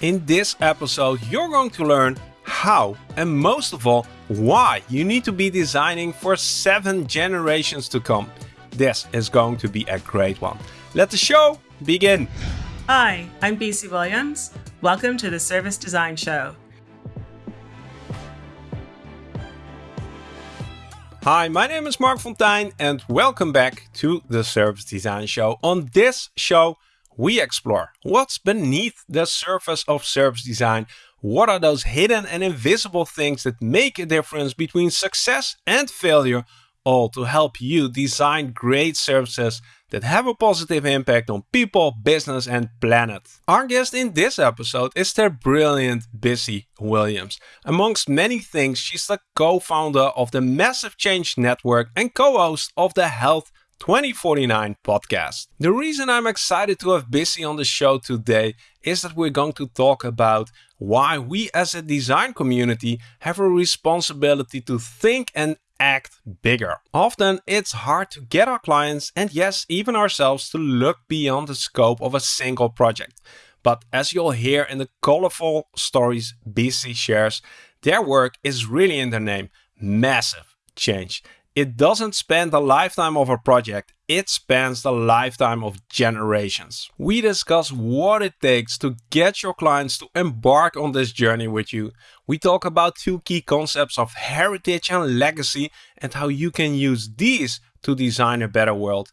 In this episode, you're going to learn how and most of all, why you need to be designing for seven generations to come. This is going to be a great one. Let the show begin. Hi, I'm Bisi Williams. Welcome to the Service Design Show. Hi, my name is Mark Fonteijn and welcome back to the Service Design Show. On this show, we explore what's beneath the surface of service design. What are those hidden and invisible things that make a difference between success and failure, all to help you design great services that have a positive impact on people, business, and planet. Our guest in this episode is the brilliant Bisi Williams. Amongst many things, she's the co-founder of the Massive Change Network and co-host of the Health 2049 podcast. The reason I'm excited to have Bisi on the show today is that we're going to talk about why we as a design community have a responsibility to think and act bigger. Often it's hard to get our clients and yes, even ourselves to look beyond the scope of a single project. But as you'll hear in the colorful stories Bisi shares, their work is really in their name, massive change. It doesn't span the lifetime of a project, it spans the lifetime of generations. We discuss what it takes to get your clients to embark on this journey with you. We talk about two key concepts of heritage and legacy and how you can use these to design a better world.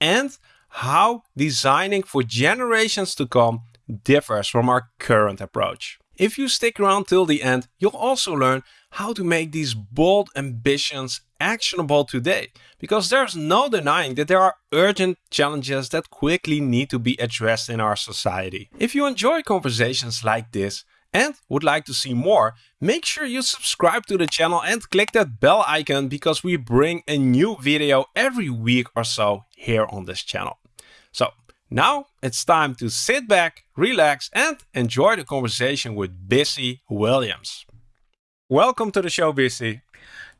And how designing for generations to come differs from our current approach. If you stick around till the end, you'll also learn how to make these bold ambitions actionable today. Because there's no denying that there are urgent challenges that quickly need to be addressed in our society. If you enjoy conversations like this and would like to see more, make sure you subscribe to the channel and click that bell icon because we bring a new video every week or so here on this channel. So now it's time to sit back, relax, and enjoy the conversation with Bisi Williams. Welcome to the show, Bisi.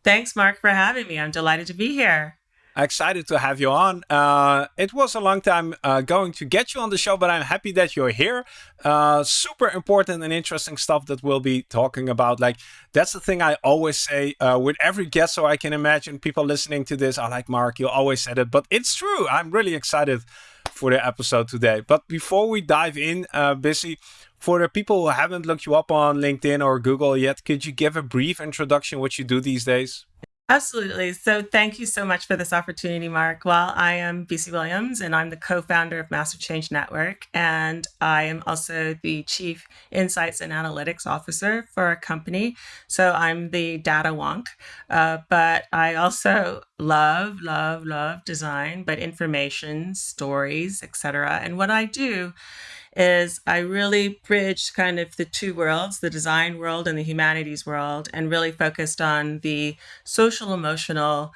Thanks, Mark, for having me. I'm delighted to be here. Excited to have you on. Uh, it was a long time uh, going to get you on the show, but I'm happy that you're here. Uh, super important and interesting stuff that we'll be talking about. Like, that's the thing I always say uh, with every guest. So I can imagine people listening to this are like, Mark, you always said it, but it's true. I'm really excited for the episode today. But before we dive in, uh, Bisi, for the people who haven't looked you up on LinkedIn or Google yet, could you give a brief introduction what you do these days? Absolutely. So thank you so much for this opportunity, Mark. Well, I am Bisi Williams and I'm the co-founder of Massive Change Network. And I am also the chief insights and analytics officer for our company. So I'm the data wonk. Uh, but I also love, love, love design, but information, stories, etc. And what I do is I really bridged kind of the two worlds, the design world and the humanities world, and really focused on the social emotional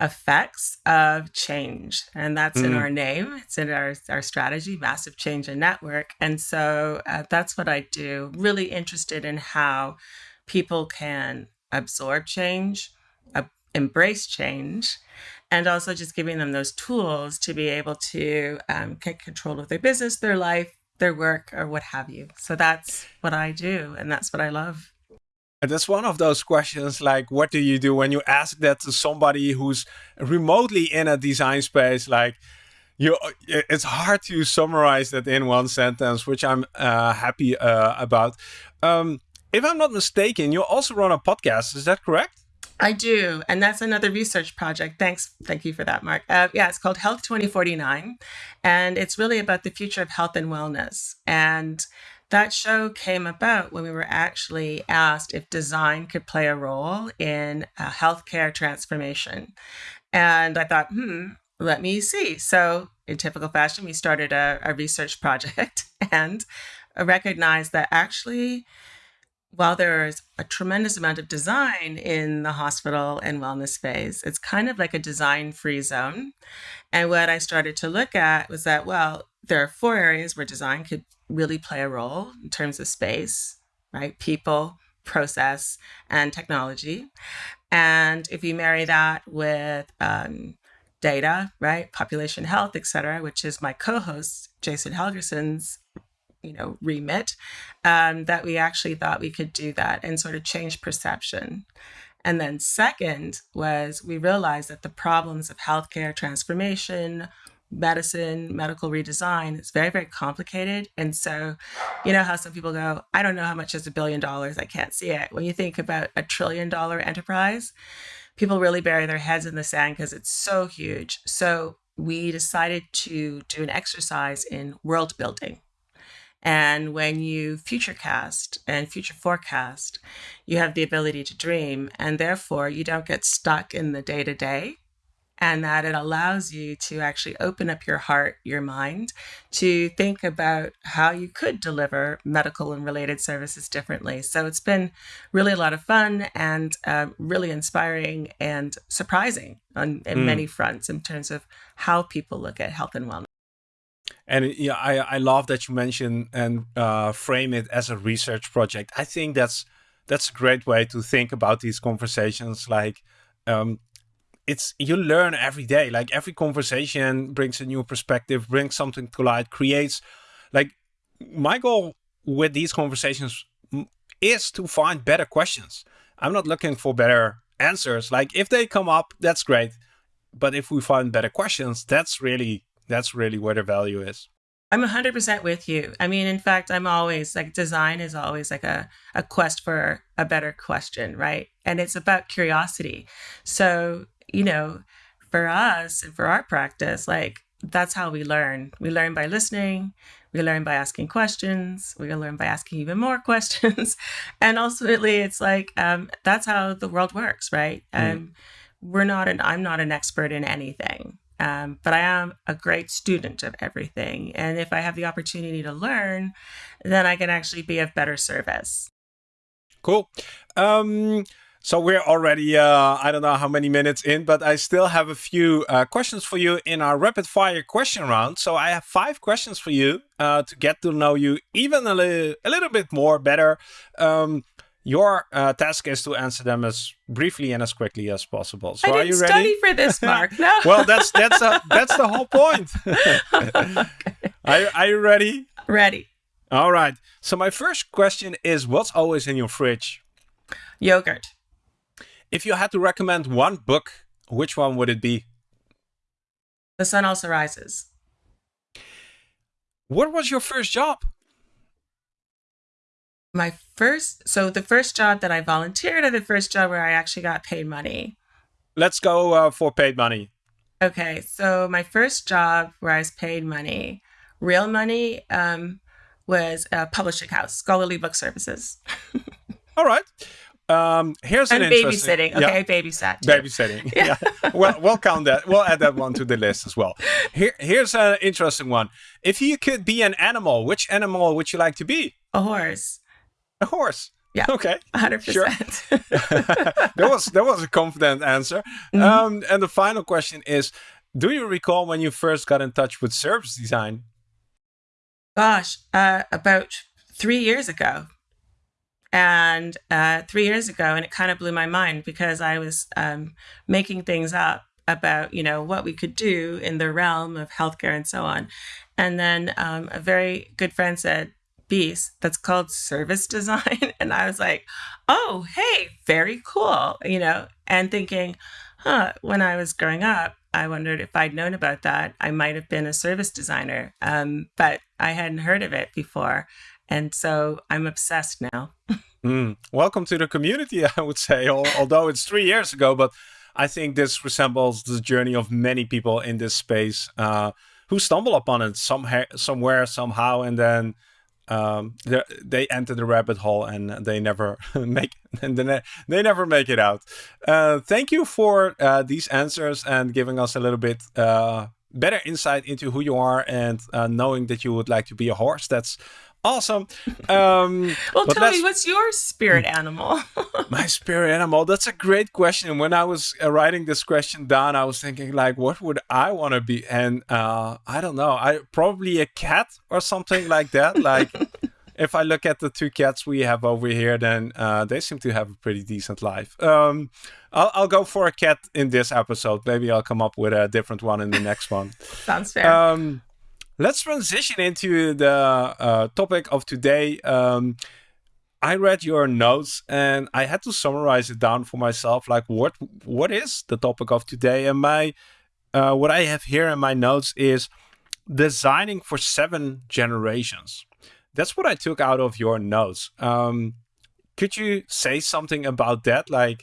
effects of change. And that's mm. in our name, it's in our, our strategy, Massive Change and Network. And so uh, that's what I do, really interested in how people can absorb change, uh, embrace change, and also just giving them those tools to be able to um, get control of their business, their life, their work or what have you. So that's what I do and that's what I love. And that's one of those questions like, what do you do when you ask that to somebody who's remotely in a design space? Like, you, it's hard to summarize that in one sentence, which I'm uh, happy uh, about. Um, if I'm not mistaken, you also run a podcast. Is that correct? I do, and that's another research project. Thanks, thank you for that, Mark. Uh, yeah, it's called Health 2049, and it's really about the future of health and wellness. And that show came about when we were actually asked if design could play a role in a healthcare transformation. And I thought, hmm, let me see. So, in typical fashion, we started a, a research project and recognized that actually while there's a tremendous amount of design in the hospital and wellness space, it's kind of like a design free zone. And what I started to look at was that, well, there are four areas where design could really play a role in terms of space, right? People, process, and technology. And if you marry that with um, data, right, population health, et cetera, which is my co host, Jason Helgerson's you know remit um, that we actually thought we could do that and sort of change perception. And then second was we realized that the problems of healthcare transformation medicine medical redesign is very very complicated. And so you know how some people go i don't know how much is a billion dollars. I can't see it. When you think about a trillion dollar enterprise people really bury their heads in the sand because it's so huge. So we decided to do an exercise in world building. And when you futurecast and future forecast, you have the ability to dream, and therefore you don't get stuck in the day to day and that it allows you to actually open up your heart, your mind, to think about how you could deliver medical and related services differently. So it's been really a lot of fun and uh, really inspiring and surprising on in mm. many fronts in terms of how people look at health and wellness. And yeah, I, I love that you mention and uh, frame it as a research project. I think that's that's a great way to think about these conversations. Like um, it's you learn every day like every conversation brings a new perspective brings something to light creates like my goal with these conversations is to find better questions i'm not looking for better answers like if they come up that's great but if we find better questions that's really that's really where the value is I'm 100% with you. I mean, in fact, I'm always like design is always like a, a quest for a better question, right? And it's about curiosity. So you know, for us and for our practice, like that's how we learn. We learn by listening, we learn by asking questions, we learn by asking even more questions. and ultimately, it's like um, that's how the world works, right? Mm. Um, we're not an, I'm not an expert in anything. Um, but I am a great student of everything. And if I have the opportunity to learn, then I can actually be of better service. Cool. Um, so we're already, uh, I don't know how many minutes in, but I still have a few uh, questions for you in our rapid fire question round. So I have five questions for you uh, to get to know you even a, li a little bit more better. Um, your uh, task is to answer them as briefly and as quickly as possible. So I are you ready? study for this, Mark. No. well, that's that's a, that's the whole point. okay. are, are you ready? Ready. All right. So my first question is, what's always in your fridge? Yogurt. If you had to recommend one book, which one would it be? The Sun Also Rises. What was your first job? My first, so the first job that I volunteered, or the first job where I actually got paid money? Let's go uh, for paid money. Okay, so my first job where I was paid money, real money, um, was a publishing house, Scholarly Book Services. All right. Um, here's and an babysitting. Okay, yeah. babysat. Too. Babysitting. Yeah. yeah. well, we'll count that. We'll add that one to the list as well. Here, here's an interesting one. If you could be an animal, which animal would you like to be? A horse. A horse. Yeah. Okay. Hundred sure. percent. That was that was a confident answer. Mm -hmm. Um, and the final question is: Do you recall when you first got in touch with service design? Gosh, uh, about three years ago and uh, three years ago, and it kind of blew my mind because I was um, making things up about you know what we could do in the realm of healthcare and so on. And then um, a very good friend said, "Beast, that's called service design," and I was like, "Oh, hey, very cool," you know, and thinking, "Huh." When I was growing up, I wondered if I'd known about that, I might have been a service designer, um, but I hadn't heard of it before. And so I'm obsessed now. mm. Welcome to the community, I would say, although it's three years ago, but I think this resembles the journey of many people in this space uh, who stumble upon it somewhere, somewhere, somehow, and then um, they enter the rabbit hole and they never make they never make it out. Uh, thank you for uh, these answers and giving us a little bit uh, better insight into who you are and uh, knowing that you would like to be a horse. That's awesome. Um, well, tell me, what's your spirit animal? my spirit animal. That's a great question. When I was uh, writing this question down, I was thinking like, what would I want to be? And uh, I don't know. I probably a cat or something like that. Like. if I look at the two cats we have over here, then uh, they seem to have a pretty decent life. Um, I'll, I'll go for a cat in this episode. Maybe I'll come up with a different one in the next one. Sounds fair. Um, let's transition into the uh, topic of today. Um, I read your notes and I had to summarize it down for myself. Like, what what is the topic of today? And my uh, what I have here in my notes is designing for seven generations. That's what I took out of your notes. Um, could you say something about that? Like,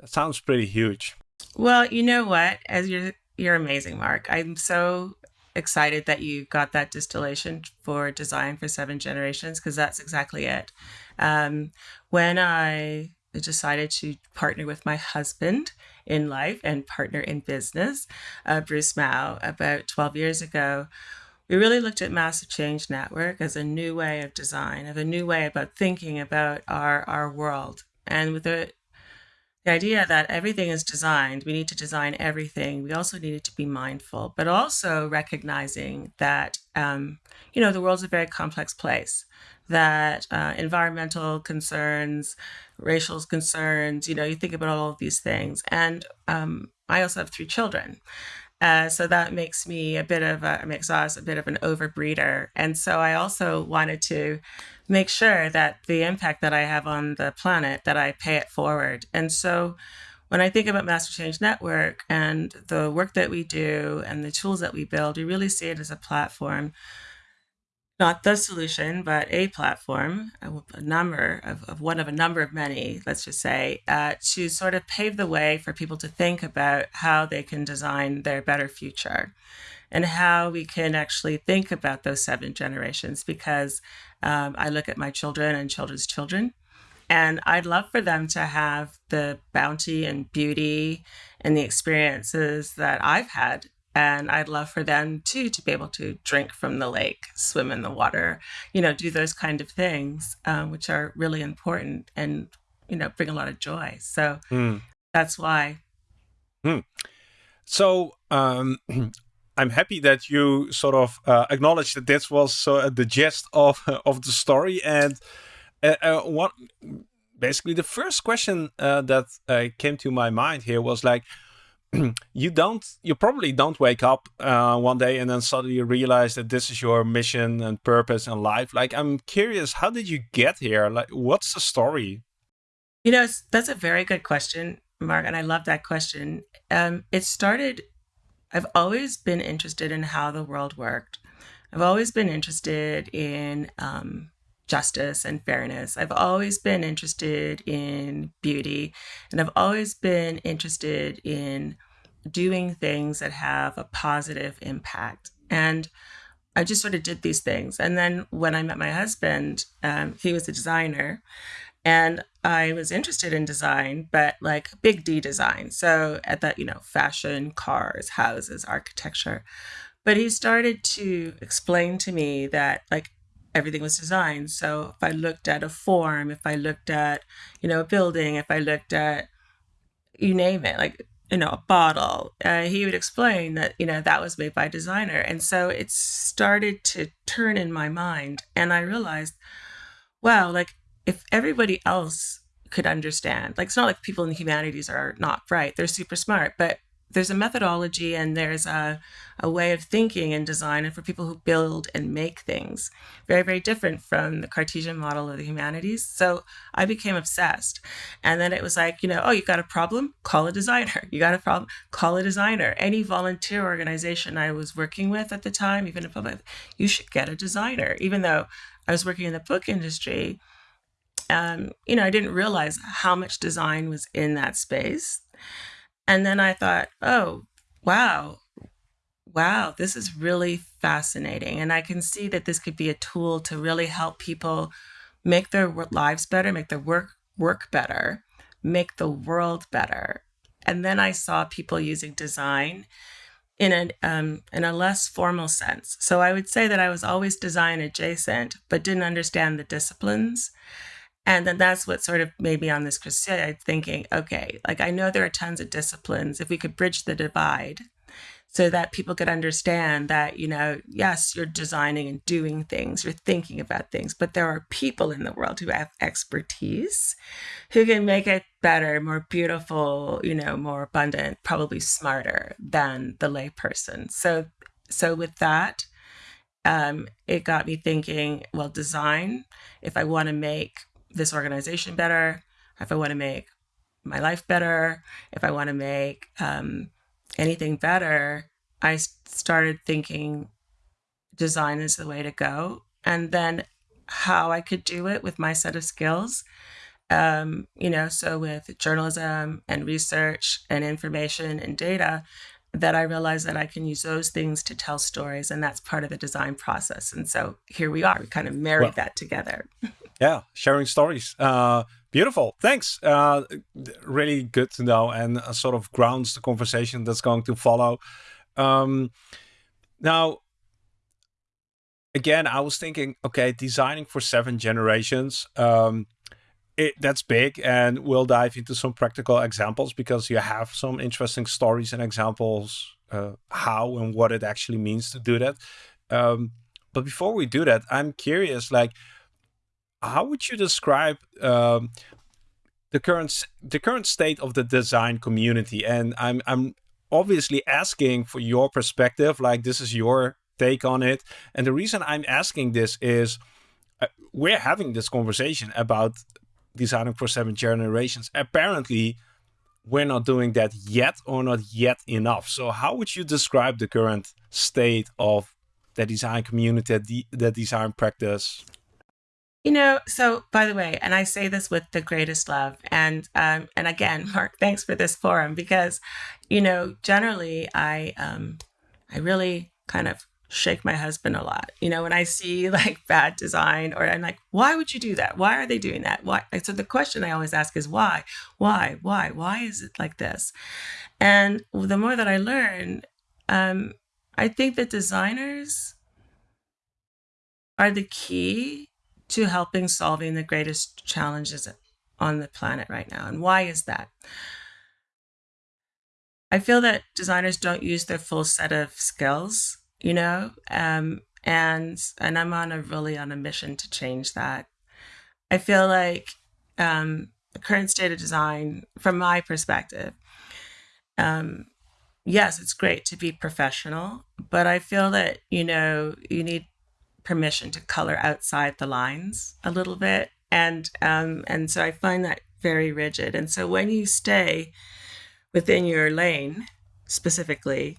that sounds pretty huge. Well, you know what? As you're you're amazing, Mark. I'm so excited that you got that distillation for design for seven generations because that's exactly it. Um, when I decided to partner with my husband in life and partner in business, uh, Bruce Mau, about 12 years ago, we really looked at Massive Change Network as a new way of design, of a new way about thinking about our, our world. And with the, the idea that everything is designed, we need to design everything. We also needed to be mindful, but also recognizing that, um, you know, the world's a very complex place, that uh, environmental concerns, racial concerns, you know, you think about all of these things. And um, I also have three children. Uh, so that makes me a bit of a makes us a bit of an overbreeder. And so I also wanted to make sure that the impact that I have on the planet that I pay it forward. And so when I think about Massive Change Network and the work that we do and the tools that we build, we really see it as a platform not the solution, but a platform, a, number of, of, one of a number of many, let's just say, uh, to sort of pave the way for people to think about how they can design their better future and how we can actually think about those seven generations. Because um, I look at my children and children's children, and I'd love for them to have the bounty and beauty and the experiences that I've had and I'd love for them too to be able to drink from the lake, swim in the water, you know, do those kind of things, um, which are really important and you know bring a lot of joy. So mm. that's why. Mm. So um, I'm happy that you sort of uh, acknowledged that this was uh, the gist of of the story, and uh, uh what basically the first question uh, that uh, came to my mind here was like you don't you probably don't wake up uh, one day and then suddenly realize that this is your mission and purpose in life. Like i'm curious how did you get here? Like what's the story? You know that's a very good question mark and i love that question. Um, it started i've always been interested in how the world worked. I've always been interested in um, justice and fairness. I've always been interested in beauty, and I've always been interested in doing things that have a positive impact. And I just sort of did these things. And then when I met my husband, um, he was a designer. And I was interested in design, but like big D design. So at that, you know, fashion, cars, houses, architecture. But he started to explain to me that like everything was designed. So if I looked at a form, if I looked at, you know, a building, if I looked at you name it, like you know a bottle uh, he would explain that you know that was made by a designer and so it started to turn in my mind and i realized wow like if everybody else could understand like it's not like people in the humanities are not bright they're super smart but there's a methodology and there's a, a way of thinking in design and for people who build and make things very very different from the cartesian model of the humanities. So i became obsessed. And then it was like you know oh you got a problem? Call a designer. You got a problem? Call a designer. Any volunteer organization i was working with at the time even in public you should get a designer. Even though i was working in the book industry um, you know i didn't realize how much design was in that space and then I thought, oh, wow, wow, this is really fascinating. And I can see that this could be a tool to really help people make their lives better, make their work work better, make the world better. And then I saw people using design in a um, in a less formal sense. So I would say that I was always design adjacent, but didn't understand the disciplines. And then that's what sort of made me on this crusade thinking, okay, like I know there are tons of disciplines. If we could bridge the divide so that people could understand that, you know, yes, you're designing and doing things, you're thinking about things, but there are people in the world who have expertise who can make it better, more beautiful, you know, more abundant, probably smarter than the layperson. So, so with that, um, it got me thinking well, design, if I want to make this organization better, if I want to make my life better, if I want to make um, anything better, I started thinking design is the way to go. And then how I could do it with my set of skills. Um, you know, so with journalism and research and information and data, that I realized that I can use those things to tell stories, and that's part of the design process. And so here we are. We kind of married well, that together. yeah, sharing stories. Uh, beautiful. Thanks. Uh, really good to know, and uh, sort of grounds the conversation that's going to follow. Um, now, again, I was thinking, okay, designing for seven generations. Um, it, that's big and we'll dive into some practical examples because you have some interesting stories and examples uh, how and what it actually means to do that um, but before we do that i'm curious like how would you describe um, the current the current state of the design community and i'm i'm obviously asking for your perspective like this is your take on it and the reason i'm asking this is uh, we're having this conversation about designing for seven generations. Apparently, we're not doing that yet or not yet enough. So how would you describe the current state of the design community, the, the design practice? You know, so by the way, and I say this with the greatest love, and um, and again, Mark, thanks for this forum because, you know, generally I um, I really kind of shake my husband a lot. You know, when I see like bad design or I'm like, why would you do that? Why are they doing that? Why? So the question I always ask is why? Why? Why? Why is it like this? And the more that I learn, um, I think that designers are the key to helping solving the greatest challenges on the planet right now. And why is that? I feel that designers don't use their full set of skills you know um, and and i'm on a really on a mission to change that i feel like um, the current state of design from my perspective um, yes it's great to be professional but i feel that you know you need permission to color outside the lines a little bit and um, and so i find that very rigid and so when you stay within your lane specifically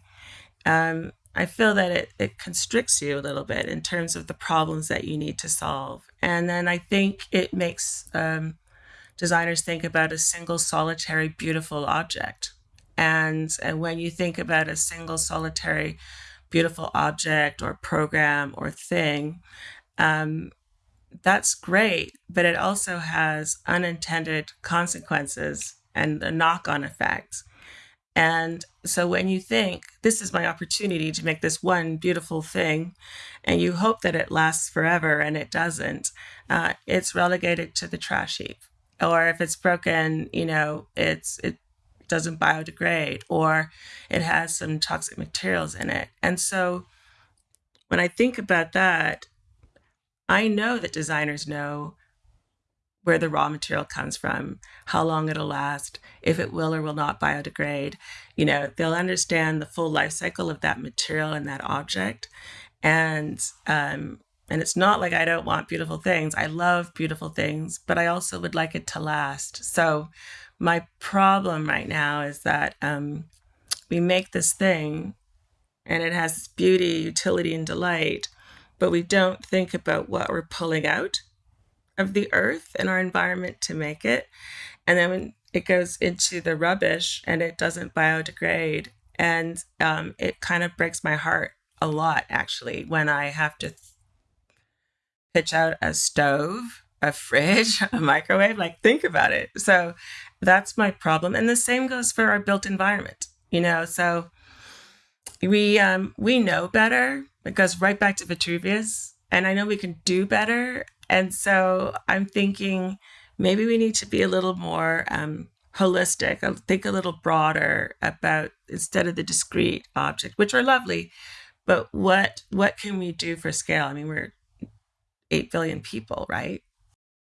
um, I feel that it, it constricts you a little bit in terms of the problems that you need to solve. And then I think it makes um, designers think about a single solitary beautiful object. And, and when you think about a single solitary beautiful object or program or thing, um, that's great, but it also has unintended consequences and a knock on effect. And so when you think, this is my opportunity to make this one beautiful thing, and you hope that it lasts forever and it doesn't, uh, it's relegated to the trash heap. Or if it's broken, you know, it's it doesn't biodegrade or it has some toxic materials in it. And so when I think about that, I know that designers know where the raw material comes from, how long it'll last, if it will or will not biodegrade. You know, they'll understand the full life cycle of that material and that object. And um, and it's not like I don't want beautiful things. I love beautiful things, but I also would like it to last. So my problem right now is that um, we make this thing and it has beauty, utility, and delight, but we don't think about what we're pulling out of the earth and our environment to make it. And then it goes into the rubbish and it doesn't biodegrade. And um, it kind of breaks my heart a lot, actually, when I have to pitch out a stove, a fridge, a microwave. Like, think about it. So that's my problem. And the same goes for our built environment, you know? So we um, we know better. It goes right back to Vitruvius. And I know we can do better. And so I'm thinking maybe we need to be a little more um, holistic, I think a little broader about instead of the discrete object, which are lovely, but what what can we do for scale? I mean, we're eight billion people, right?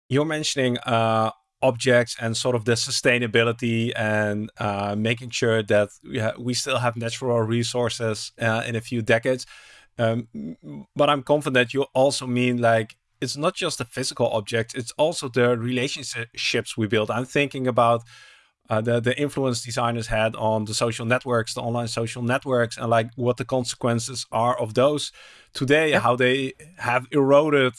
You're mentioning uh, objects and sort of the sustainability and uh, making sure that we, we still have natural resources uh, in a few decades. Um, but I'm confident you also mean like it's not just the physical objects; it's also the relationships we build. I'm thinking about uh, the the influence designers had on the social networks, the online social networks, and like what the consequences are of those today. Yep. How they have eroded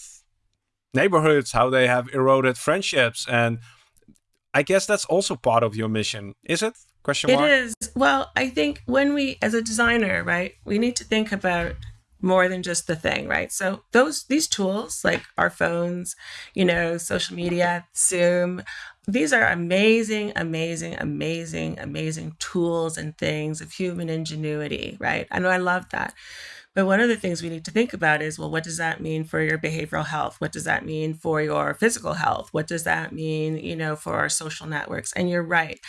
neighborhoods, how they have eroded friendships, and I guess that's also part of your mission, is it? Question mark. It is. Well, I think when we, as a designer, right, we need to think about more than just the thing, right? So those these tools like our phones, you know, social media, Zoom, these are amazing, amazing, amazing, amazing tools and things of human ingenuity, right? I know I love that. But one of the things we need to think about is well, what does that mean for your behavioral health? What does that mean for your physical health? What does that mean, you know, for our social networks? And you're right.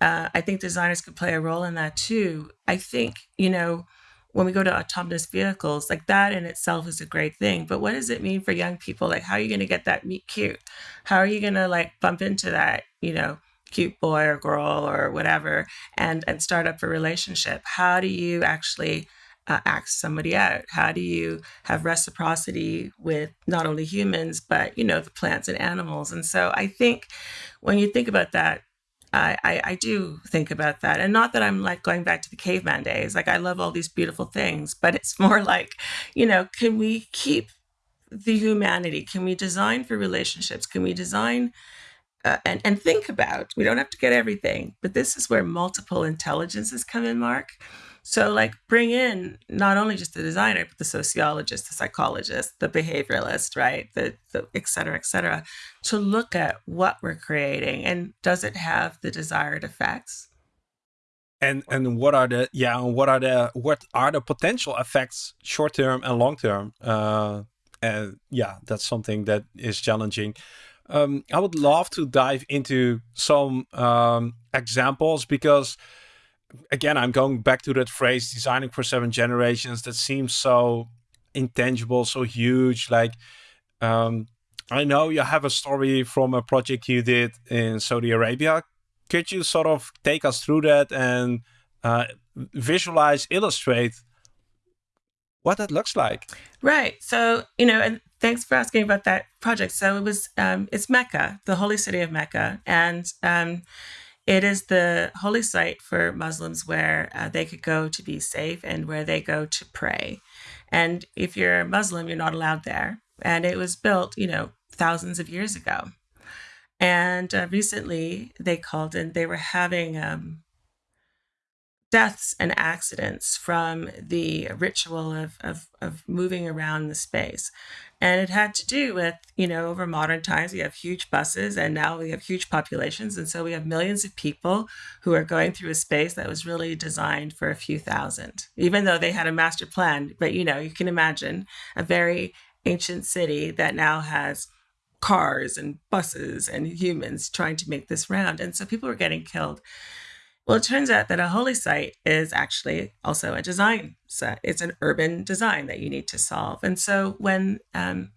Uh, I think designers could play a role in that too. I think, you know, when we go to autonomous vehicles, like that in itself is a great thing. But what does it mean for young people? Like, how are you going to get that meet cute? How are you going to like bump into that, you know, cute boy or girl or whatever and and start up a relationship? How do you actually uh, ask somebody out? How do you have reciprocity with not only humans but you know the plants and animals? And so I think when you think about that, I, I, I do think about that. And not that I'm like going back to the caveman days. Like I love all these beautiful things, but it's more like, you know, can we keep the humanity? Can we design for relationships? Can we design uh, and, and think about, we don't have to get everything, but this is where multiple intelligences come in, Mark. So, like, bring in not only just the designer, but the sociologist, the psychologist, the behavioralist, right? The, the et cetera, et cetera, to look at what we're creating and does it have the desired effects? And and what are the yeah what are the what are the potential effects short term and long term? Uh, and yeah, that's something that is challenging. Um, I would love to dive into some um, examples because again, I'm going back to that phrase, designing for seven generations. That seems so intangible, so huge. Like, um, I know you have a story from a project you did in Saudi Arabia. Could you sort of take us through that and uh, visualize, illustrate what that looks like? Right. So, you know, and thanks for asking about that project. So it was, um, it's Mecca, the holy city of Mecca. And, um, it is the holy site for Muslims where uh, they could go to be safe and where they go to pray. And if you're a Muslim, you're not allowed there. And it was built, you know, thousands of years ago. And uh, recently they called and they were having um, deaths and accidents from the ritual of, of, of moving around the space. And it had to do with, you know, over modern times, we have huge buses and now we have huge populations. And so we have millions of people who are going through a space that was really designed for a few thousand, even though they had a master plan. But, you know, you can imagine a very ancient city that now has cars and buses and humans trying to make this round. And so people were getting killed. Well, it turns out that a holy site is actually also a design set. It's an urban design that you need to solve. And so when um,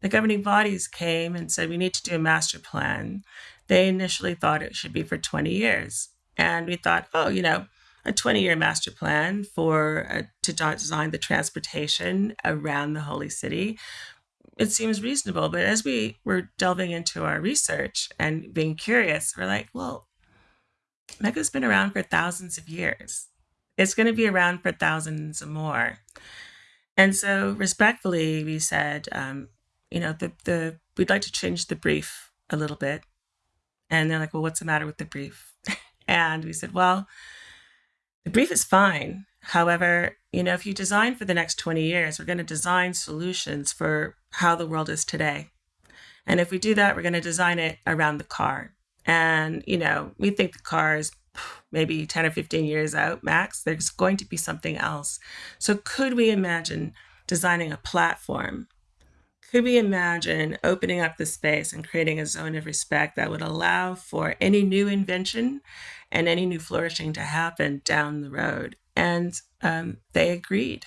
the governing bodies came and said we need to do a master plan, they initially thought it should be for 20 years. And we thought, oh, you know, a 20 year master plan for uh, to design the transportation around the holy city it seems reasonable but as we were delving into our research and being curious we're like well Mecca's been around for thousands of years. It's going to be around for thousands more. And so, respectfully, we said, um, you know, the the we'd like to change the brief a little bit. And they're like, well, what's the matter with the brief? and we said, well, the brief is fine. However, you know, if you design for the next 20 years, we're going to design solutions for how the world is today. And if we do that, we're going to design it around the car. And, you know, we think the car is maybe 10 or 15 years out max. There's going to be something else. So, could we imagine designing a platform? Could we imagine opening up the space and creating a zone of respect that would allow for any new invention and any new flourishing to happen down the road? And um, they agreed.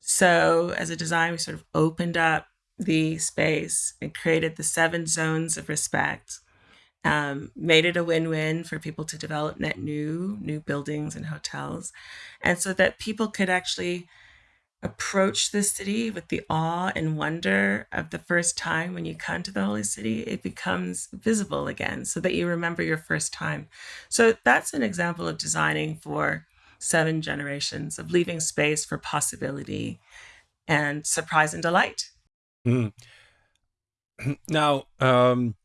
So, as a design, we sort of opened up the space and created the seven zones of respect um, made it a win-win for people to develop net new new buildings and hotels and so that people could actually approach the city with the awe and wonder of the first time when you come to the holy city, it becomes visible again so that you remember your first time. So that's an example of designing for seven generations, of leaving space for possibility and surprise and delight. Mm. Now, um,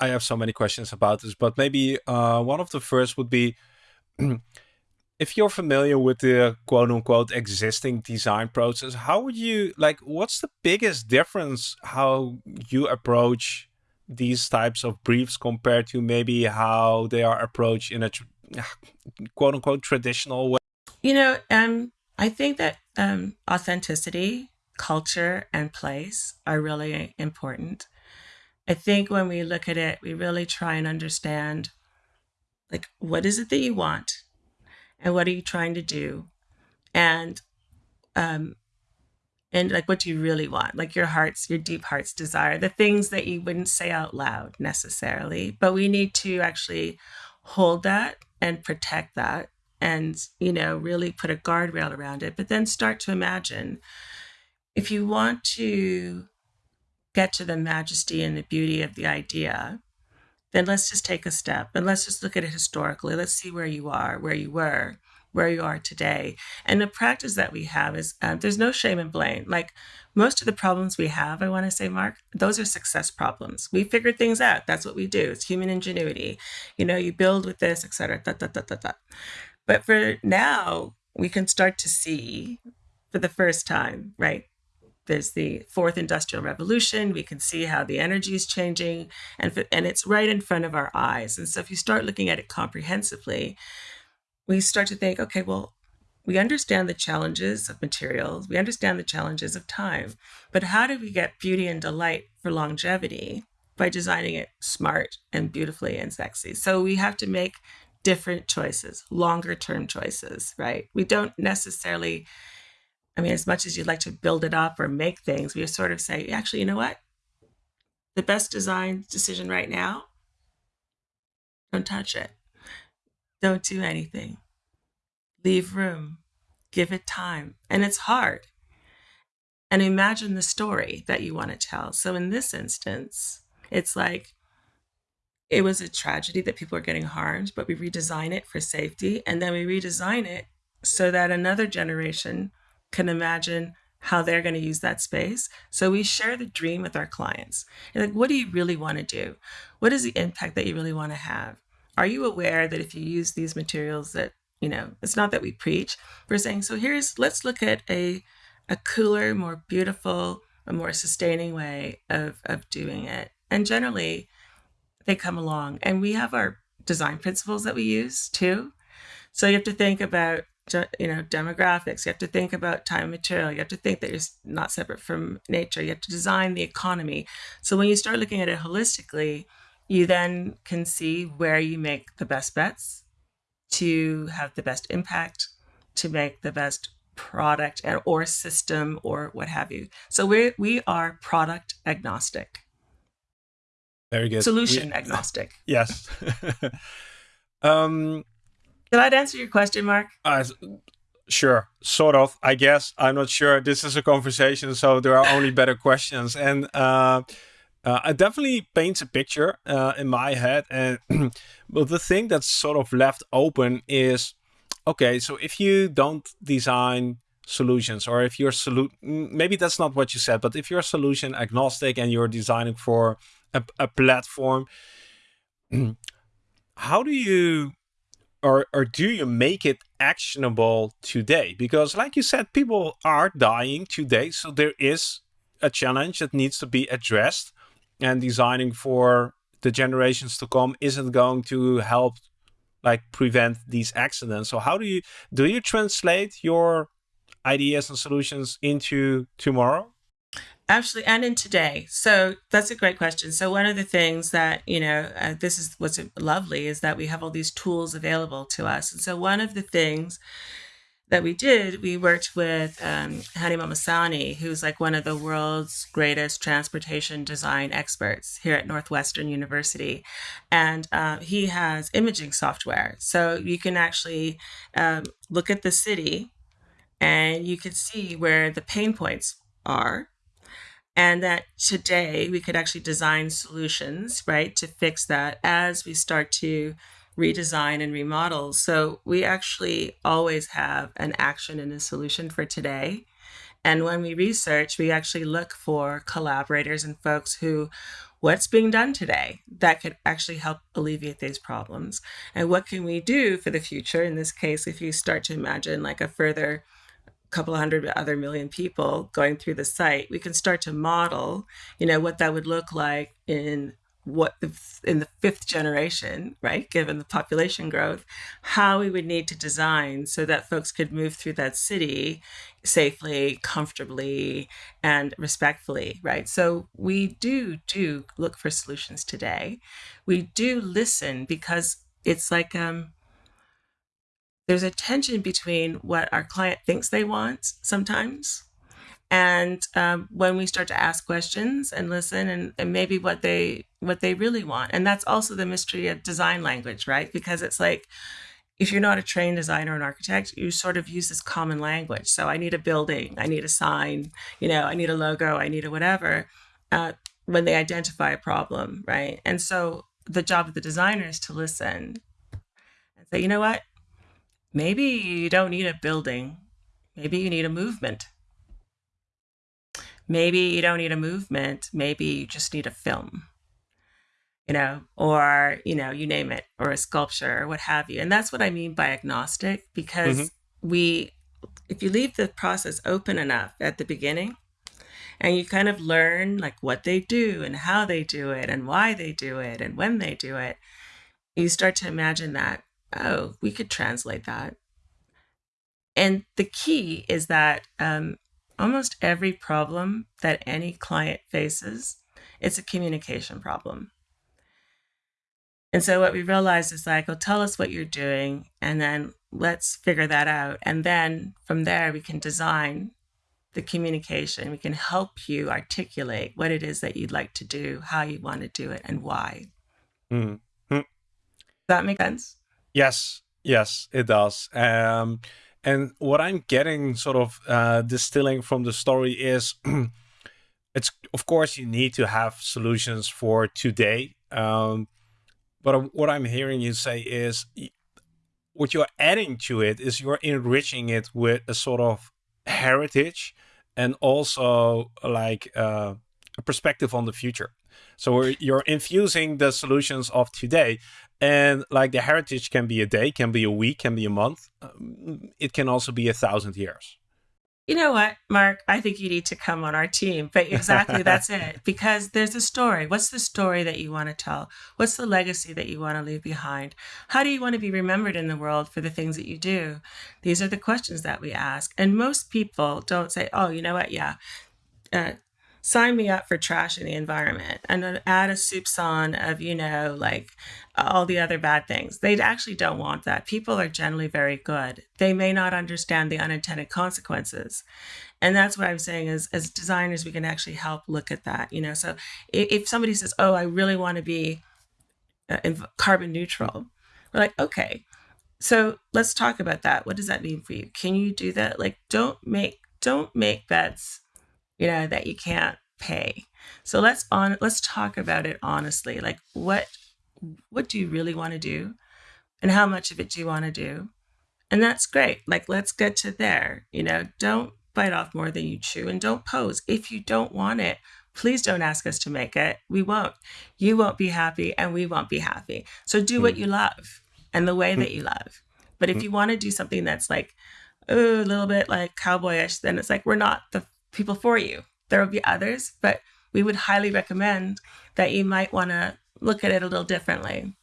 I have so many questions about this, but maybe uh, one of the first would be if you're familiar with the quote unquote existing design process, how would you like what's the biggest difference how you approach these types of briefs compared to maybe how they are approached in a quote unquote traditional way? You know, um, I think that um, authenticity, culture, and place are really important. I think when we look at it, we really try and understand like what is it that you want? And what are you trying to do? And um and like what do you really want? Like your heart's your deep heart's desire the things that you wouldn't say out loud necessarily but we need to actually hold that and protect that and you know really put a guardrail around it but then start to imagine if you want to get to the majesty and the beauty of the idea then let's just take a step and let's just look at it historically. Let's see where you are, where you were, where you are today. And the practice that we have is uh, there's no shame and blame. Like most of the problems we have, I want to say, Mark, those are success problems. We figured things out. That's what we do. It's human ingenuity. You know, you build with this, etc. Da, da, da, da, da. But for now, we can start to see for the first time, right? There's the fourth industrial revolution. We can see how the energy is changing, and, and it's right in front of our eyes. And so, if you start looking at it comprehensively, we start to think, okay, well, we understand the challenges of materials, we understand the challenges of time, but how do we get beauty and delight for longevity by designing it smart and beautifully and sexy? So, we have to make different choices, longer term choices, right? We don't necessarily I mean, as much as you'd like to build it up or make things, we sort of say, actually, you know what? The best design decision right now, don't touch it. Don't do anything. Leave room. Give it time. And it's hard. And imagine the story that you want to tell. So in this instance, it's like it was a tragedy that people are getting harmed, but we redesign it for safety. And then we redesign it so that another generation can imagine how they're going to use that space. So we share the dream with our clients. And like, what do you really want to do? What is the impact that you really want to have? Are you aware that if you use these materials that, you know, it's not that we preach, we're saying, so here's, let's look at a, a cooler, more beautiful, a more sustaining way of, of doing it. And generally they come along and we have our design principles that we use too. So you have to think about you know demographics. You have to think about time and material. You have to think that you're not separate from nature. You have to design the economy. So when you start looking at it holistically you then can see where you make the best bets to have the best impact to make the best product or system or what have you. So we we are product agnostic. Very good. Solution we, agnostic. Yes. Um did I answer your question, Mark? Uh, sure, sort of. I guess I'm not sure. This is a conversation, so there are only better questions, and uh, uh, it definitely paints a picture uh, in my head. And but the thing that's sort of left open is, okay, so if you don't design solutions or if you're maybe that's not what you said but if you're solution agnostic and you're designing for a, a platform how do you or or do you make it actionable today? Because like you said people are dying today so there is a challenge that needs to be addressed and designing for the generations to come isn't going to help like prevent these accidents. So how do you do you translate your ideas and solutions into tomorrow Actually, and in today. So that's a great question. So one of the things that you know, uh, this is what's lovely is that we have all these tools available to us. And so one of the things that we did, we worked with um, Hani Mahmassani, who's like one of the world's greatest transportation design experts here at Northwestern University. And uh, he has imaging software. So you can actually um, look at the city and you can see where the pain points are and that today we could actually design solutions right to fix that as we start to redesign and remodel. So we actually always have an action and a solution for today. And when we research we actually look for collaborators and folks who what's being done today that could actually help alleviate these problems? And what can we do for the future? In this case if you start to imagine like a further couple hundred other million people going through the site we can start to model you know what that would look like in what the, in the fifth generation, right, given the population growth, how we would need to design so that folks could move through that city safely, comfortably, and respectfully, right? So we do do look for solutions today. We do listen because it's like um, there's a tension between what our client thinks they want sometimes and um, when we start to ask questions and listen and, and maybe what they what they really want. And that's also the mystery of design language right? Because it's like if you're not a trained designer and architect you sort of use this common language. So i need a building i need a sign you know i need a logo i need a whatever uh, when they identify a problem right? And so the job of the designer is to listen and say you know what maybe you don't need a building. Maybe you need a movement. Maybe you don't need a movement. Maybe you just need a film. You know or you know you name it or a sculpture or what have you. And that's what i mean by agnostic because mm-hmm. we if you leave the process open enough at the beginning and you kind of learn like what they do and how they do it and why they do it and when they do it you start to imagine that oh we could translate that and the key is that um, almost every problem that any client faces, it's a communication problem. And so what we realized is like, oh, tell us what you're doing, and then let's figure that out. And then from there, we can design the communication. We can help you articulate what it is that you'd like to do, how you want to do it, and why. Mm-hmm. Does that make sense? Yes, yes, it does. Um, and what I'm getting sort of uh, distilling from the story is it's, of course, you need to have solutions for today. Um, but what I'm hearing you say is what you're adding to it is you're enriching it with a sort of heritage and also like uh, a perspective on the future. So you're infusing the solutions of today and like the heritage can be a day, can be a week, can be a month. Um, it can also be a thousand years. You know what, Mark? I think you need to come on our team. But exactly that's it. Because there's a story. What's the story that you want to tell? What's the legacy that you want to leave behind? How do you want to be remembered in the world for the things that you do? These are the questions that we ask. And most people don't say, oh, you know what? Yeah. Uh, sign me up for trash in the environment and add a soupçon of, you know, like all the other bad things. They actually don't want that. People are generally very good. They may not understand the unintended consequences. And that's what I'm saying is as designers, we can actually help look at that, you know. So if, if somebody says, oh, I really want to be uh, carbon neutral, we're like, okay, so let's talk about that. What does that mean for you? Can you do that? Like, don't make don't make bets you know, that you can't pay. So let's on let's talk about it honestly. Like what what do you really want to do? And how much of it do you want to do? And that's great. Like let's get to there. You know, don't bite off more than you chew and don't pose. If you don't want it, please don't ask us to make it. We won't. You won't be happy and we won't be happy. So do what hmm. you love and the way that hmm. you love. But if hmm. you want to do something that's like oh, a little bit like cowboyish, then it's like we're not the people for you. There will be others, but we would highly recommend that you might want to look at it a little differently.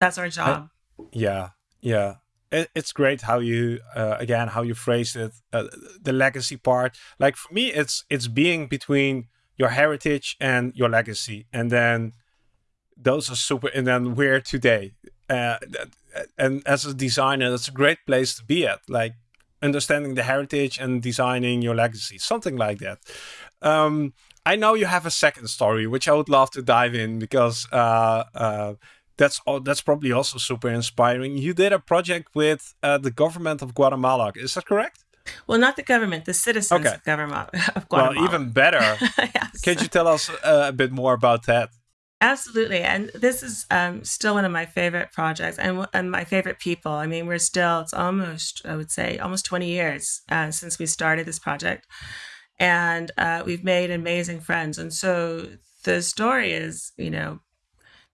That's our job. Uh, yeah, yeah. It, it's great how you uh, again how you phrased it. Uh, the legacy part, like for me, it's it's being between your heritage and your legacy, and then those are super. And then we're today, uh, and as a designer, that's a great place to be at. Like understanding the heritage and designing your legacy, something like that. Um, I know you have a second story, which I would love to dive in because uh, uh, that's that's probably also super inspiring. You did a project with uh, the government of Guatemala, is that correct? Well, not the government, the citizens Okay. of government of Guatemala. Well, even better. yes. Can you tell us uh, a bit more about that? Absolutely, and this is um, still one of my favorite projects, and and my favorite people. I mean, we're still it's almost I would say almost twenty years uh, since we started this project, and uh, we've made amazing friends. And so the story is, you know,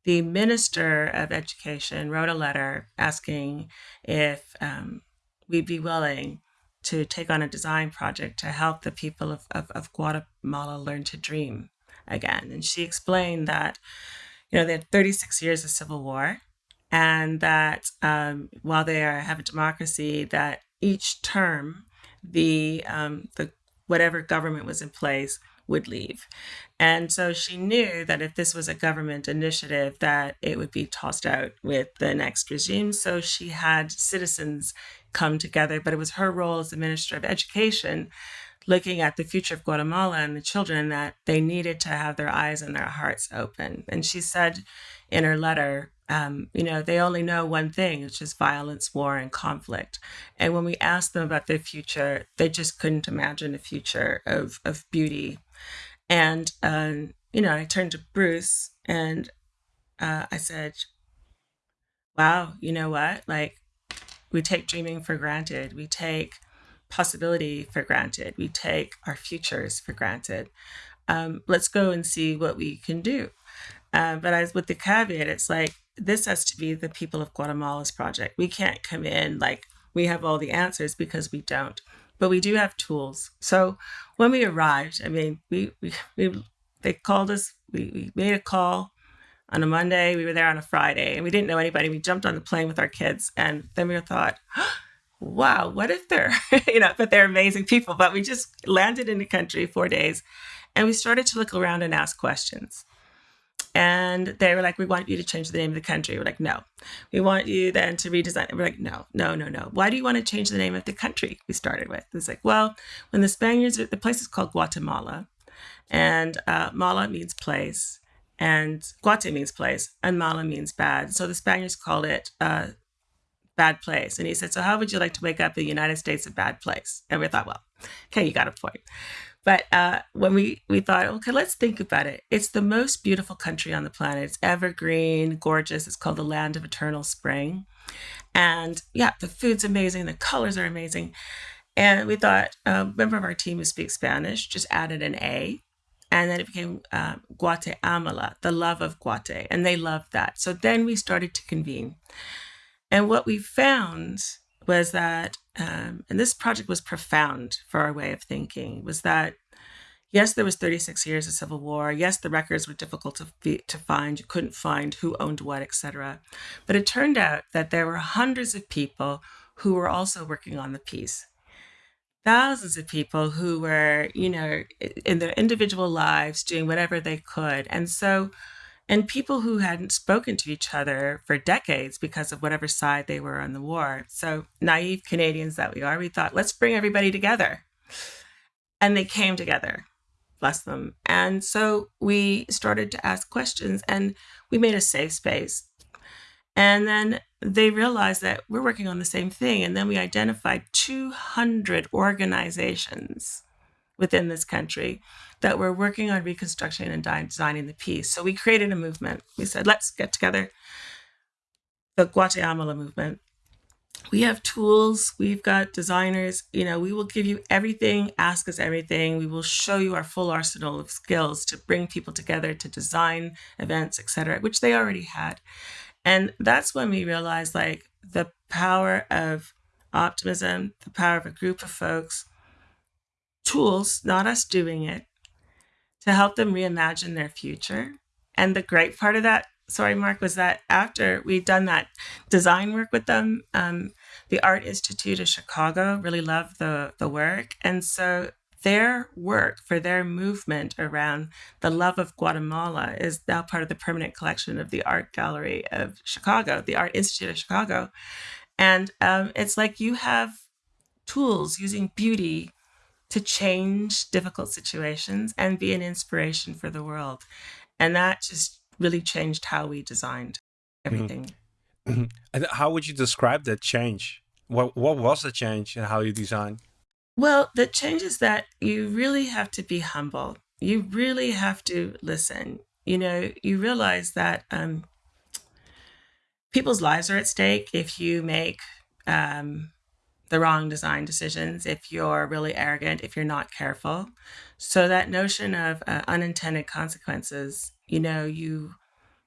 the minister of education wrote a letter asking if um, we'd be willing to take on a design project to help the people of, of, of Guatemala learn to dream again. And she explained that, you know, they had 36 years of civil war, and that um, while they are have a democracy, that each term the um, the whatever government was in place would leave. And so she knew that if this was a government initiative, that it would be tossed out with the next regime. So she had citizens come together, but it was her role as the Minister of Education looking at the future of Guatemala and the children that they needed to have their eyes and their hearts open. And she said in her letter, um, you know, they only know one thing, which is violence, war, and conflict. And when we asked them about their future, they just couldn't imagine a future of, of beauty. And, um, you know, I turned to Bruce and uh, I said, wow, you know what? Like, we take dreaming for granted. We take possibility for granted. We take our futures for granted. Um, let's go and see what we can do. Uh, but as with the caveat, it's like this has to be the people of Guatemala's project. We can't come in like we have all the answers because we don't. But we do have tools. So when we arrived, I mean, we we, we they called us. We, we made a call on a Monday. We were there on a Friday, and we didn't know anybody. We jumped on the plane with our kids, and then we thought, "Wow, what if they're you know?" But they're amazing people. But we just landed in the country four days, and we started to look around and ask questions. And they were like, "We want you to change the name of the country." We're like, "No." We want you then to redesign. We're like, "No, no, no, no." Why do you want to change the name of the country? We started with. It's like, well, when the Spaniards, the place is called Guatemala, and uh, Mala means place, and Guate means place, and Mala means bad. So the Spaniards called it uh, bad place. And he said, So how would you like to wake up the United States a bad place? And we thought, Well, okay, you got a point. But uh, when we, we thought, okay, let's think about it. It's the most beautiful country on the planet. It's evergreen, gorgeous. It's called the land of eternal spring. And yeah, the food's amazing. The colors are amazing. And we thought, a member of our team who speaks Spanish just added an A and then it became uh, Guatemala, the love of Guate, and they loved that. So then we started to convene. And what we found was that, um, and this project was profound for our way of thinking, was that yes, there was 36 years of civil war. Yes, the records were difficult to, to find. You couldn't find who owned what, etc. But it turned out that there were hundreds of people who were also working on the piece thousands of people who were, you know, in their individual lives doing whatever they could. And so, and people who hadn't spoken to each other for decades because of whatever side they were on the war. So, naive Canadians that we are, we thought, let's bring everybody together. And they came together, bless them. And so we started to ask questions and we made a safe space. And then they realized that we're working on the same thing. And then we identified 200 organizations within this country that were working on reconstruction and designing the piece. So we created a movement. We said, let's get together, the Guatemala movement. We have tools, we've got designers, you know, we will give you everything, ask us everything. We will show you our full arsenal of skills to bring people together to design events, etc., which they already had. And that's when we realized like the power of optimism, the power of a group of folks, tools, not us doing it, to help them reimagine their future. And the great part of that, sorry, Mark, was that after we'd done that design work with them, um, the Art Institute of Chicago really loved the, the work. And so their work for their movement around the love of Guatemala is now part of the permanent collection of the Art Gallery of Chicago, the Art Institute of Chicago. And um, it's like you have tools using beauty to change difficult situations and be an inspiration for the world. And that just really changed how we designed everything. Mm-hmm. And how would you describe that change? What what was the change in how you design? Well, the change is that you really have to be humble. You really have to listen. You know, you realize that um, people's lives are at stake if you make um, the wrong design decisions, if you're really arrogant, if you're not careful. So that notion of uh, unintended consequences, you know, you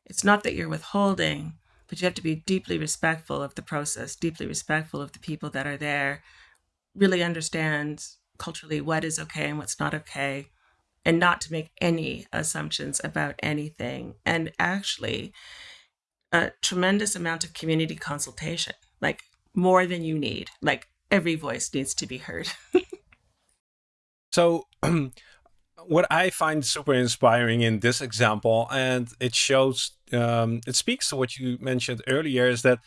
it's not that you're withholding, but you have to be deeply respectful of the process, deeply respectful of the people that are there, really understand culturally what is okay and what's not okay, and not to make any assumptions about anything. And actually, a tremendous amount of community consultation, like more than you need. Like every voice needs to be heard. so, what I find super inspiring in this example, and it shows, um, it speaks to what you mentioned earlier, is that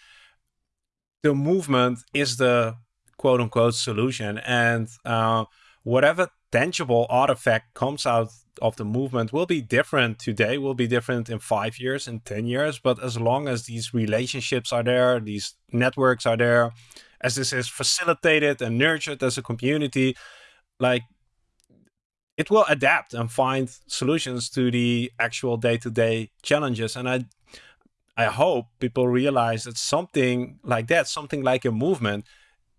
the movement is the quote unquote solution. And uh, whatever tangible artifact comes out of the movement will be different today, will be different in five years, in 10 years. But as long as these relationships are there, these networks are there, as this is facilitated and nurtured as a community, like it will adapt and find solutions to the actual day-to-day challenges. And I I hope people realize that something like that, something like a movement,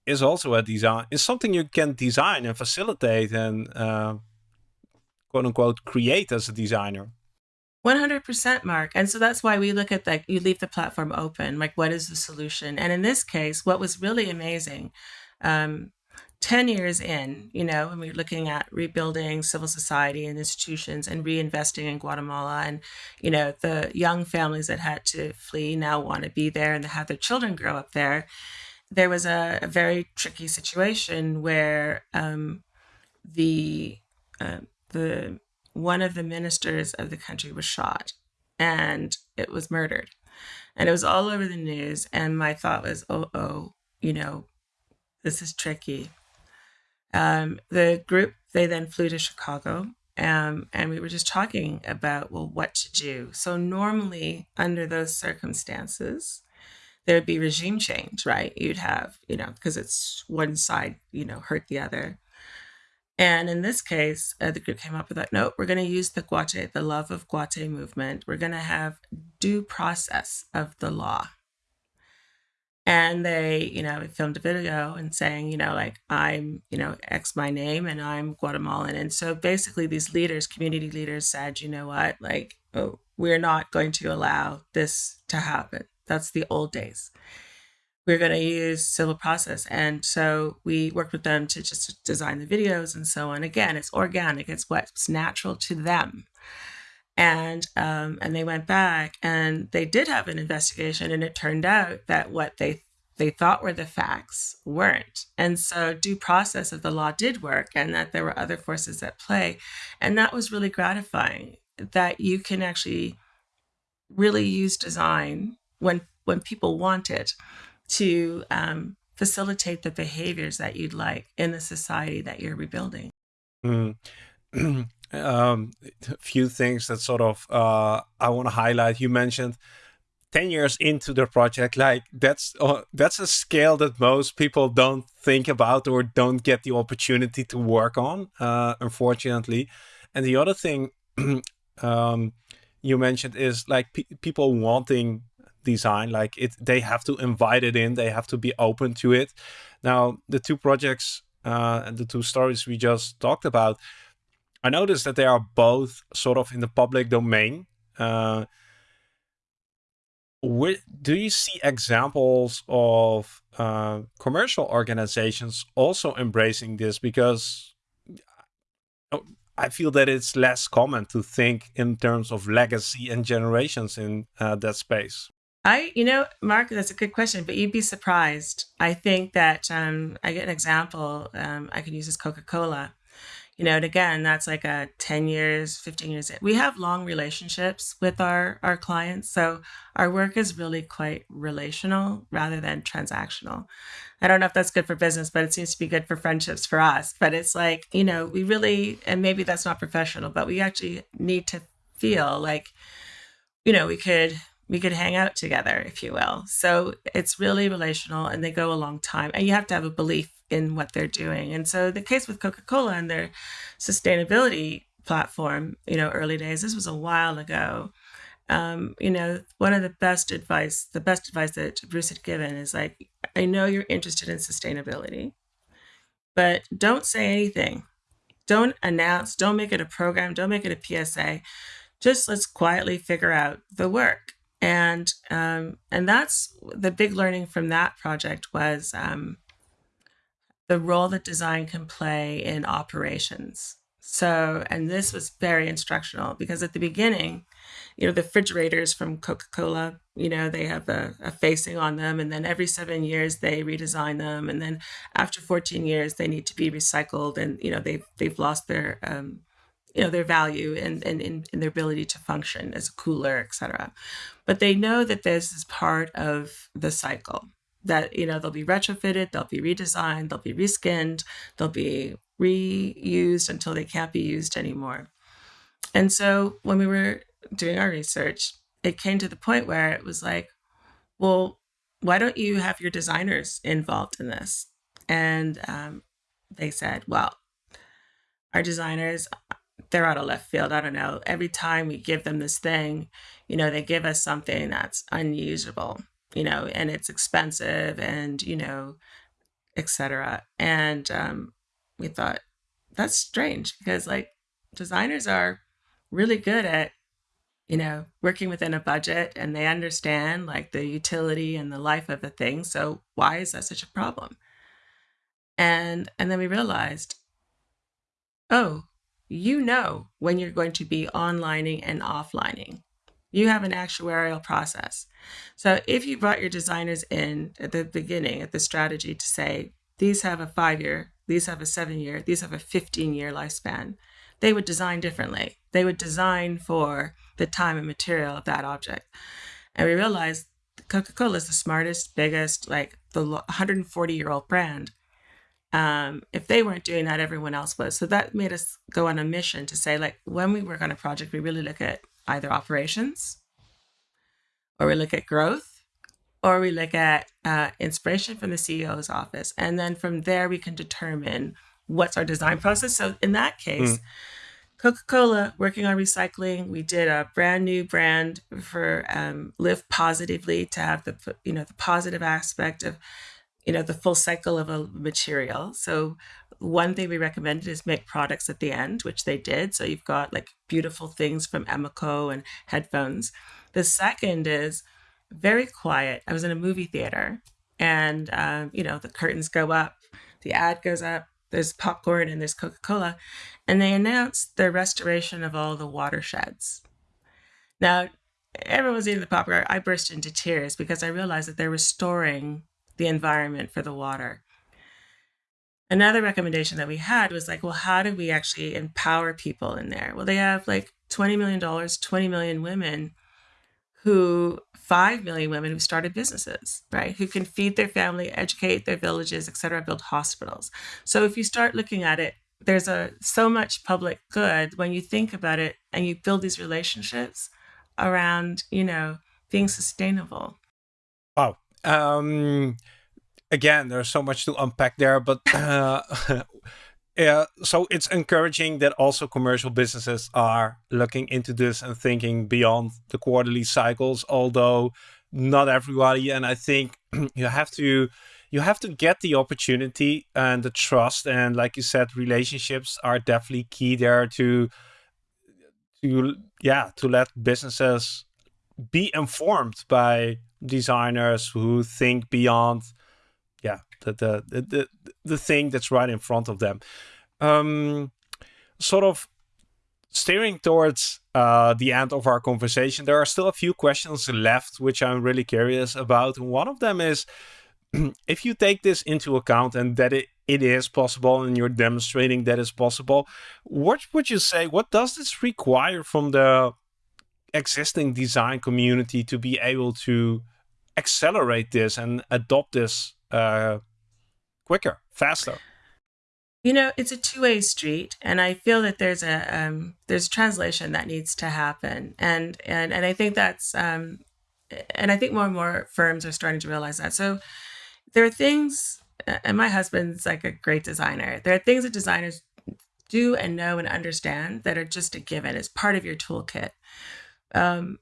is also a design. Is something you can design and facilitate and uh, quote unquote create as a designer. 100% mark. And so that's why we look at like you leave the platform open. Like what is the solution? And in this case what was really amazing um, 10 years in you know when we are looking at rebuilding civil society and institutions and reinvesting in guatemala and you know the young families that had to flee now want to be there and have their children grow up there. There was a, a very tricky situation where um, the uh, the one of the ministers of the country was shot and it was murdered. And it was all over the news. And my thought was, oh, oh, you know, this is tricky. Um, the group, they then flew to Chicago um, and we were just talking about, well, what to do. So, normally, under those circumstances, there would be regime change, right? You'd have, you know, because it's one side, you know, hurt the other. And in this case, uh, the group came up with that note. We're going to use the Guate, the love of Guate movement. We're going to have due process of the law. And they, you know, filmed a video and saying, you know, like, I'm, you know, X my name and I'm Guatemalan. And so basically, these leaders, community leaders said, you know what, like, oh, we're not going to allow this to happen. That's the old days we're going to use civil process. And so we worked with them to just design the videos and so on. Again, it's organic, it's what's natural to them. And um, and they went back and they did have an investigation, and it turned out that what they they thought were the facts weren't. And so due process of the law did work, and that there were other forces at play, and that was really gratifying. That you can actually really use design when when people want it to um, facilitate the behaviors that you'd like in the society that you're rebuilding. Mm. um, a few things that sort of uh, I want to highlight. You mentioned 10 years into the project like that's uh, that's a scale that most people don't think about or don't get the opportunity to work on uh, unfortunately and the other thing um, you mentioned is like pe people wanting design like it they have to invite it in they have to be open to it now the two projects uh, and the two stories we just talked about i noticed that they are both sort of in the public domain uh, where, do you see examples of uh, commercial organizations also embracing this because oh, I feel that it's less common to think in terms of legacy and generations in uh, that space. I, you know, Mark, that's a good question, but you'd be surprised. I think that um, I get an example um, I can use as Coca Cola. You know, and again, that's like a 10 years, 15 years. We have long relationships with our, our clients. So our work is really quite relational rather than transactional. I don't know if that's good for business, but it seems to be good for friendships for us. But it's like, you know, we really, and maybe that's not professional, but we actually need to feel like, you know, we could we could hang out together, if you will. So it's really relational and they go a long time. And you have to have a belief in what they're doing. And so the case with Coca Cola and their sustainability platform, you know, early days, this was a while ago. Um, you know, one of the best advice, the best advice that Bruce had given is like, I know you're interested in sustainability, but don't say anything. Don't announce, don't make it a program, don't make it a PSA. Just let's quietly figure out the work. And um, and that's the big learning from that project was um, the role that design can play in operations. So, and this was very instructional because at the beginning, you know, the refrigerators from Coca Cola, you know, they have a, a, facing on them, and then every seven years they redesign them, and then after 14 years they need to be recycled, and you know they've they've lost their um, you know their value and and, and their ability to function as a cooler, etc. But they know that this is part of the cycle that you know they'll be retrofitted they'll be redesigned they'll be reskinned they'll be reused until they can't be used anymore and so when we were doing our research it came to the point where it was like well why don't you have your designers involved in this and um, they said well our designers they're out of left field i don't know every time we give them this thing you know they give us something that's unusable you know, and it's expensive and, you know, etc. And um, we thought that's strange because like designers are really good at, you know, working within a budget and they understand like the utility and the life of a thing. So why is that such a problem? And and then we realized, oh, you know when you're going to be onlining and offlining. You have an actuarial process. So if you brought your designers in at the beginning, at the strategy to say, these have a five year, these have a seven year, these have a 15 year lifespan, they would design differently. They would design for the time and material of that object. And we realized Coca Cola is the smartest, biggest, like the 140 year old brand. Um, if they weren't doing that, everyone else was. So that made us go on a mission to say, like, when we work on a project, we really look at either operations, or we look at growth, or we look at uh, inspiration from the CEO's office. And then from there, we can determine what's our design process. So in that case, mm. Coca Cola working on recycling, we did a brand new brand for um, Live Positively to have the you know the positive aspect of you know the full cycle of a material. So one thing we recommended is make products at the end, which they did. So you've got like beautiful things from Emeco and headphones. The second is very quiet. I was in a movie theater and, um, you know, the curtains go up, the ad goes up, there's popcorn and there's Coca Cola. And they announced the restoration of all the watersheds. Now, everyone was eating the popcorn. I burst into tears because I realized that they're restoring the environment for the water. Another recommendation that we had was like, well, how do we actually empower people in there? Well, they have like $20 million, 20 million women who 5 million women who started businesses, right? Who can feed their family, educate their villages, et cetera, build hospitals. So if you start looking at it, there's a so much public good when you think about it and you build these relationships around, you know, being sustainable. Wow. Um, again, there's so much to unpack there, but uh, yeah, so it's encouraging that also commercial businesses are looking into this and thinking beyond the quarterly cycles, although not everybody. And I think you have to you have to get the opportunity and the trust and like you said relationships are definitely key there to to yeah to let businesses be informed by designers who think beyond yeah, the, the, the, the thing that's right in front of them. Um, sort of steering towards uh, the end of our conversation, there are still a few questions left, which I'm really curious about. one of them is, if you take this into account and that it, it is possible and you're demonstrating that it's possible, what would you say, what does this require from the existing design community to be able to accelerate this and adopt this uh, quicker, faster. You know, it's a two-way street, and I feel that there's a um, there's translation that needs to happen, and and and I think that's um, and I think more and more firms are starting to realize that. So there are things, and my husband's like a great designer. There are things that designers do and know and understand that are just a given. It's part of your toolkit. Um,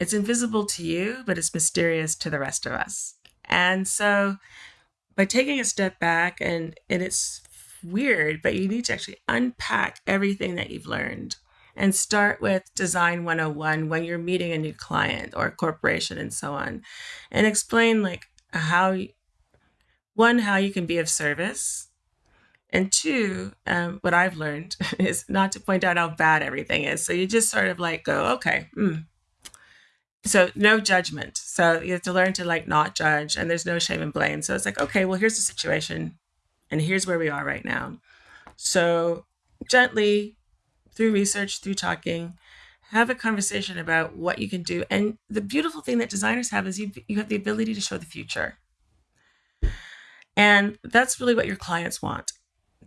it's invisible to you, but it's mysterious to the rest of us. And so by taking a step back and and it's weird, but you need to actually unpack everything that you've learned and start with design 101 when you're meeting a new client or corporation and so on and explain like how one how you can be of service and two um, what i've learned is not to point out how bad everything is so you just sort of like go okay mm. So no judgment so you have to learn to like not judge and there's no shame and blame so it's like okay well here's the situation and here's where we are right now so gently through research, through talking, have a conversation about what you can do. And the beautiful thing that designers have is you, you have the ability to show the future. And that's really what your clients want.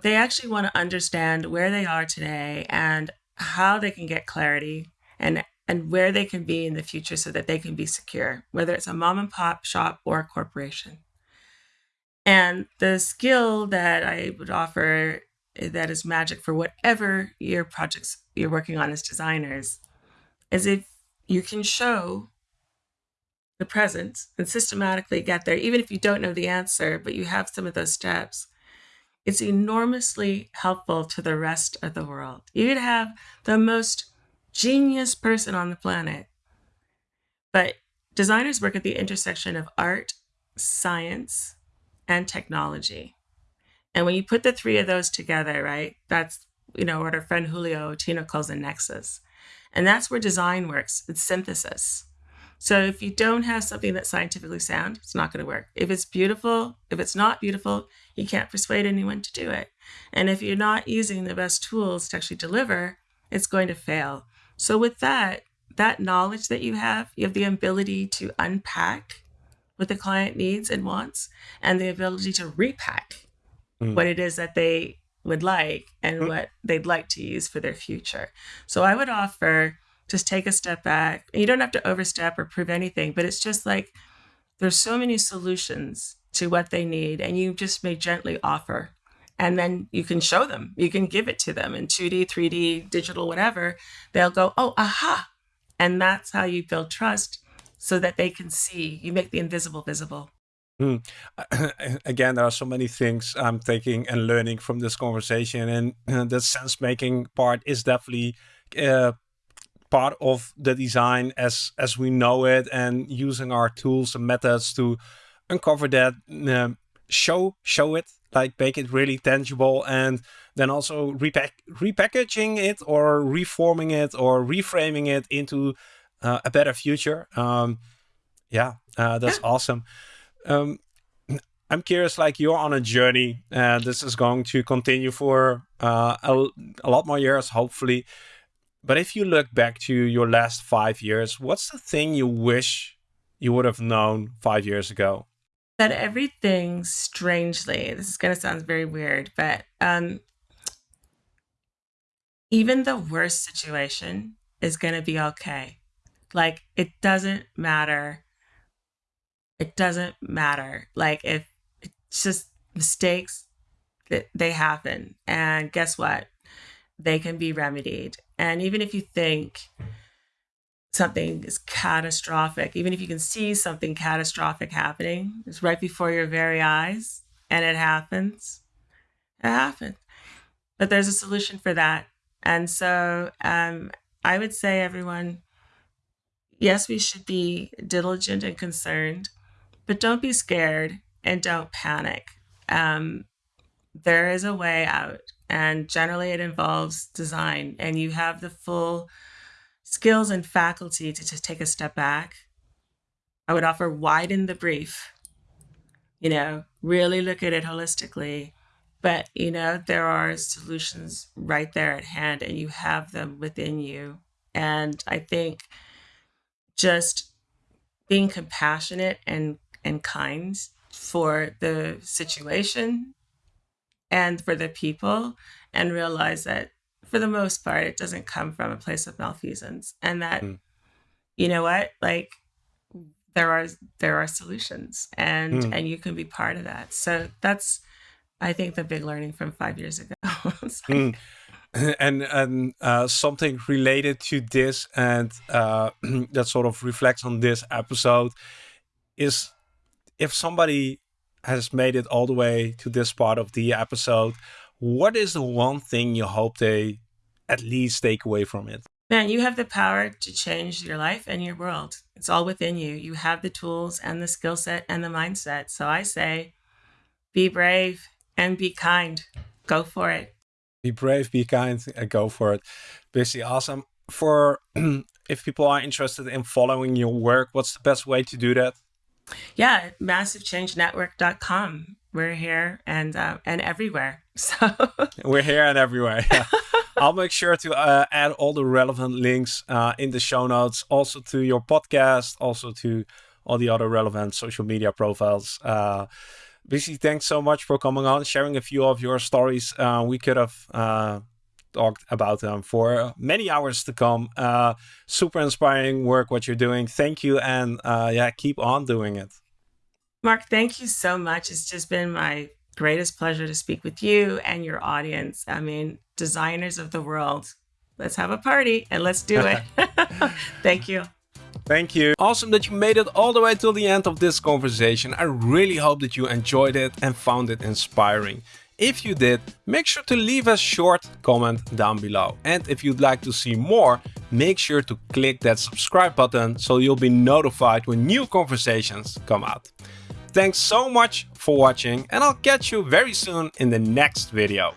They actually want to understand where they are today and how they can get clarity and and where they can be in the future so that they can be secure, whether it's a mom and pop shop or a corporation. And the skill that I would offer Eh, that is magic for whatever your projects you're working on as designers is if you can show the present and systematically get there, even if you don't know the answer, but you have some of those steps, it's enormously helpful to the rest of the world. You could have the most genius person on the planet, but designers work at the intersection of art, science, and technology. And when you put the three of those together, right, that's, you know, what our friend Julio Ottino calls a nexus. And that's where design works. It's synthesis. So if you don't have something that's scientifically sound, it's not going to work. If it's beautiful, if it's not beautiful, you can't persuade anyone to do it. And if you're not using the best tools to actually deliver, it's going to fail. So with that, that knowledge that you have, you have the ability to unpack what the client needs and wants and the ability to repack mm. what it is that they would like and mm. what they'd like to use for their future. So I would offer just take a step back. You don't have to overstep or prove anything, but it's just like there's so many solutions to what they need, and you just may gently offer. And then you can show them, you can give it to them in 2D, 3D, digital, whatever. They'll go, oh, aha. And that's how you build trust so that they can see. You make the invisible visible. Mm. Again, there are so many things I'm taking and learning from this conversation, and uh, the sense making part is definitely uh, part of the design as as we know it, and using our tools and methods to uncover that, um, show show it, like make it really tangible, and then also repack repackaging it or reforming it or reframing it into uh, a better future. Um, yeah, uh, that's awesome. Um, I'm curious, like you're on a journey, and this is going to continue for uh, a, a lot more years, hopefully. But if you look back to your last five years, what's the thing you wish you would have known five years ago? That everything, strangely, this is going to sound very weird, but um, even the worst situation is going to be okay. Like, it doesn't matter it doesn't matter. Like if it's just mistakes that they happen. And guess what? They can be remedied. And even if you think something is catastrophic, even if you can see something catastrophic happening, it's right before your very eyes and it happens, it happens. But there's a solution for that. And so um, I would say, everyone, yes, we should be diligent and concerned but don't be scared and don't panic. Um, there is a way out, and generally it involves design, and you have the full skills and faculty to just take a step back. I would offer widen the brief, you know, really look at it holistically. But, you know, there are solutions right there at hand, and you have them within you. And I think just being compassionate and and kind for the situation and for the people and realize that for the most part it doesn't come from a place of malfeasance and that mm. you know what like there are there are solutions and Mm. and you can be part of that. So that's I think the big learning from five years ago. Like, Mm. and and uh, something related to this and uh, that sort of reflects on this episode is if somebody has made it all the way to this part of the episode, what is the one thing you hope they at least take away from it? Man, you have the power to change your life and your world. It's all within you. You have the tools and the skill set and the mindset. So I say be brave and be kind. Go for it. Be brave, be kind, and go for it. Basically, awesome. For if people are interested in following your work, what's the best way to do that? Yeah, massivechangenetwork.com. We're here and uh, and everywhere. So We're here and everywhere. Yeah. I'll make sure to uh, add all the relevant links uh, in the show notes, also to your podcast, also to all the other relevant social media profiles. Uh, Bisi, thanks so much for coming on, sharing a few of your stories. Uh, we could have uh, talked about them for many hours to come. Uh, super inspiring work what you're doing. Thank you, and uh, yeah, keep on doing it. Mark, thank you so much. It's just been my greatest pleasure to speak with you and your audience. I mean, designers of the world, let's have a party and let's do it. thank you. Thank you. Awesome that you made it all the way till the end of this conversation. I really hope that you enjoyed it and found it inspiring. If you did, make sure to leave a short comment down below. And if you'd like to see more, make sure to click that subscribe button so you'll be notified when new conversations come out. Thanks so much for watching and I'll catch you very soon in the next video.